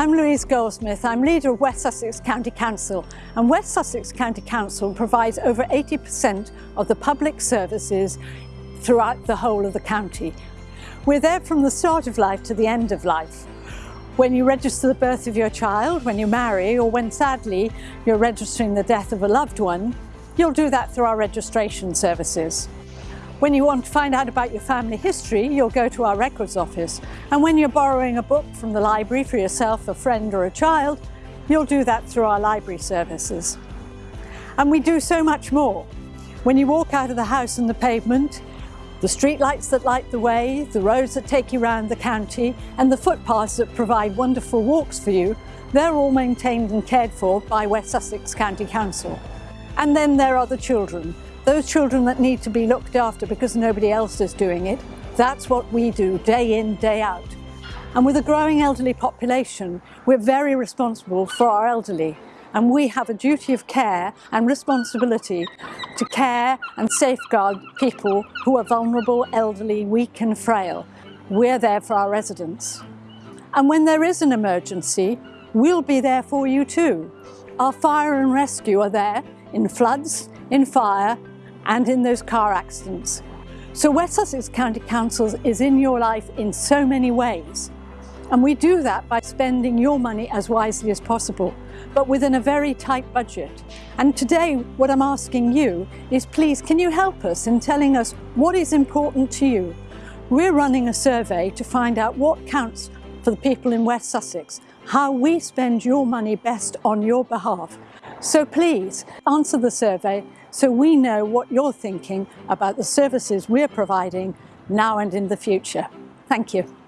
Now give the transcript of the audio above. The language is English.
I'm Louise Goldsmith. I'm leader of West Sussex County Council and West Sussex County Council provides over 80% of the public services throughout the whole of the county. We're there from the start of life to the end of life. When you register the birth of your child, when you marry, or when sadly you're registering the death of a loved one, you'll do that through our registration services. When you want to find out about your family history, you'll go to our records office. And when you're borrowing a book from the library for yourself, a friend or a child, you'll do that through our library services. And we do so much more. When you walk out of the house and the pavement, the street lights that light the way, the roads that take you around the county, and the footpaths that provide wonderful walks for you, they're all maintained and cared for by West Sussex County Council. And then there are the children, those children that need to be looked after because nobody else is doing it, that's what we do day in, day out. And with a growing elderly population, we're very responsible for our elderly and we have a duty of care and responsibility to care and safeguard people who are vulnerable, elderly, weak and frail. We're there for our residents. And when there is an emergency, we'll be there for you too. Our fire and rescue are there in floods, in fire and in those car accidents. So West Sussex County Council is in your life in so many ways. And we do that by spending your money as wisely as possible, but within a very tight budget. And today, what I'm asking you is please, can you help us in telling us what is important to you? We're running a survey to find out what counts for the people in West Sussex, how we spend your money best on your behalf. So please answer the survey so we know what you're thinking about the services we're providing now and in the future. Thank you.